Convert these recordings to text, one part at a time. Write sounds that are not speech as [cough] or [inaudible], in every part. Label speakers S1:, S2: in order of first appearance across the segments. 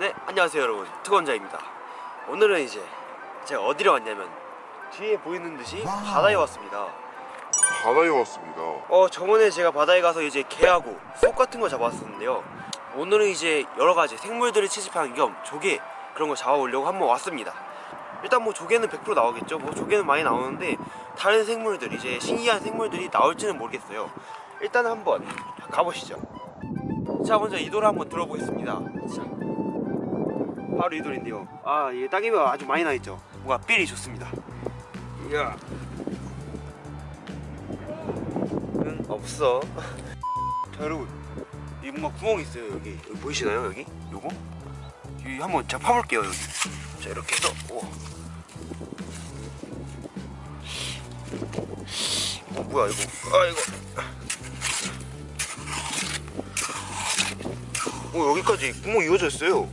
S1: 네 안녕하세요 여러분. 특원자입니다. 오늘은 이제 제가 어디로 왔냐면 뒤에 보이는 듯이 바다에 왔습니다.
S2: 바다에 왔습니다.
S1: 어 저번에 제가 바다에 가서 이제 게하고 속 같은 거 잡았었는데요. 오늘은 이제 여러 가지 생물들을 채집하는 겸 조개 그런 거 잡아보려고 한번 왔습니다. 일단 뭐 조개는 100% 나오겠죠. 뭐 조개는 많이 나오는데 다른 생물들 이제 신기한 생물들이 나올지는 모르겠어요. 일단 한번 가보시죠. 자 먼저 이 돌을 한번 들어보겠습니다. 자, 바로 이 돌인데요. 아 이게 따개비가 아주 많이 나있죠. 뭔가 삘이 좋습니다. 이야. 응 없어. [laughs] 자 여러분. 여기 뭔가 구멍이 있어요 여기. 여기 보이시나요 여기? 요거? 여기 한번 제가 파볼게요 여기. 자 이렇게 해서. 오. 어 뭐야 이거? 아 이거. 오 여기까지 구멍 이어져 있어요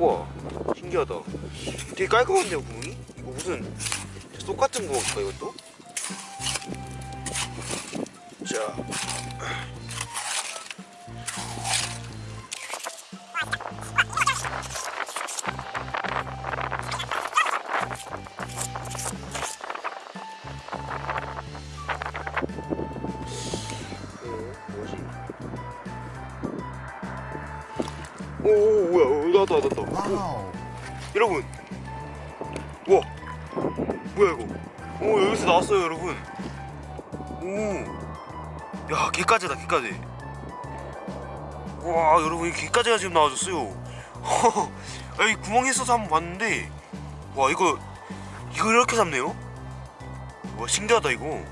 S1: 우와 신기하다 되게 깔끔한데요 구멍이? 이거 무슨 쏙 같은 구멍일까 이것도? 자 오, 오 뭐야 오, 나왔다 나왔다 오, 여러분. 우와. 뭐야 이거? 오 여기서 나왔어요 여러분. 오야 개까지다 개까지. 와 여러분 이 개까지가 지금 나와줬어요. [laughs] 여기 구멍이 있어서 한번 봤는데. 와 이거 이거 이렇게 잡네요? 와 신기하다 이거.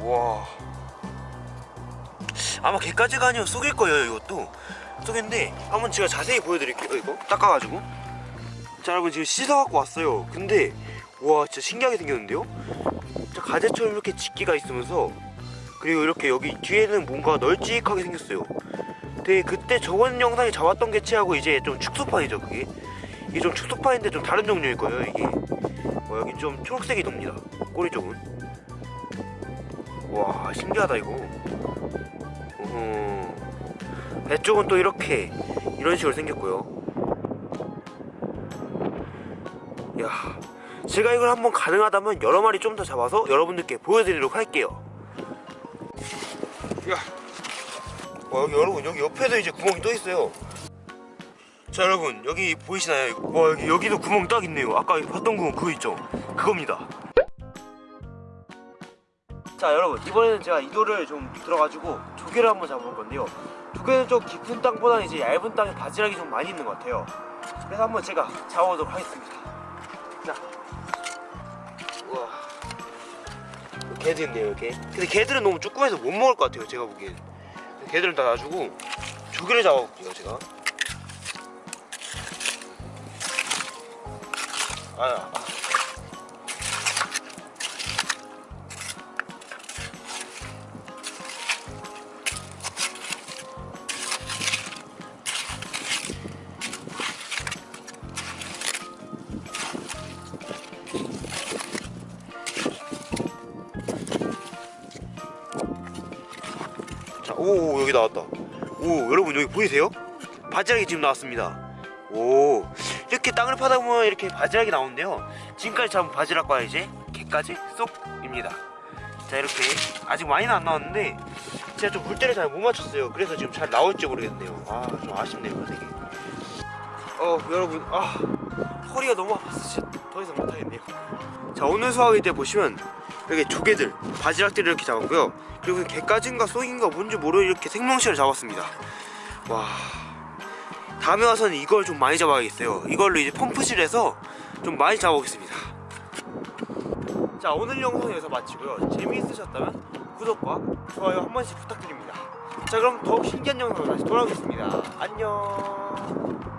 S1: 와. 아마 개까지가 아니라 쏙일 거예요 이것도 쏙인데 한번 제가 자세히 보여드릴게요 이거. 닦아가지고. 자 여러분 지금 씻어갖고 왔어요. 근데 와 진짜 신기하게 생겼는데요? 자 가재처럼 이렇게 집기가 있으면서 그리고 이렇게 여기 뒤에는 뭔가 널찍하게 생겼어요. 되게 그때 저번 영상에 잡았던 개체하고 이제 좀 축소판이죠 그게. 이게 좀 축소판인데 좀 다른 종류일 거예요 이게. 와 여기 좀 초록색이 돕니다 꼬리 쪽은. 와 신기하다 이거. 어허. 배 쪽은 또 이렇게 이런 식으로 생겼고요. 야 제가 이걸 한번 가능하다면 여러 마리 좀 더 잡아서 여러분들께 보여드리도록 할게요. 야 와, 여기 여러분 여기 옆에도 이제 구멍이 또 있어요. 자 여러분 여기 보이시나요? 와 여기, 여기도 구멍 딱 있네요. 아까 봤던 구멍 그거 있죠? 그겁니다 자 여러분 이번에는 제가 이도를 좀 들어가지고 조개를 한번 잡아볼 건데요. 조개는 좀 깊은 땅보다는 이제 얇은 땅에 바지락이 좀 많이 있는 것 같아요. 그래서 한번 제가 잡아보도록 하겠습니다. 자. 우와. 있네요 이렇게. 근데 개들은 너무 조그매서 못 먹을 것 같아요 제가 보기엔. 개들은 다 놔주고 조개를 잡아볼게요 제가. 아, 아. 자, 오, 오 여기 나왔다. 오 여러분 여기 보이세요? 바지락이 지금 나왔습니다. 오 이렇게 땅을 파다 보면 이렇게 바지락이 나오는데요. 지금까지 잡은 바지락과 이제 개까지 쏙입니다. 자 이렇게 아직 많이는 안 나왔는데 제가 좀 물때를 잘 못 맞췄어요. 그래서 지금 잘 나올지 모르겠네요. 아 좀 아쉽네요 되게. 어 여러분 아 허리가 너무 아파서 진짜 더 이상 못하겠네요. 자 오늘 수학일 때 보시면 이렇게 조개들 바지락들을 이렇게 잡았고요. 그리고 개까지인가 쏘인가 뭔지 모르는 이렇게 생명체를 잡았습니다. 와. 다음에 와서는 이걸 좀 많이 잡아야겠어요. 이걸로 이제 펌프실에서 좀 많이 잡아보겠습니다. 자 오늘 영상 여기서 마치고요. 재미있으셨다면 구독과 좋아요 한 번씩 부탁드립니다. 자 그럼 더욱 신기한 영상으로 다시 돌아오겠습니다. 안녕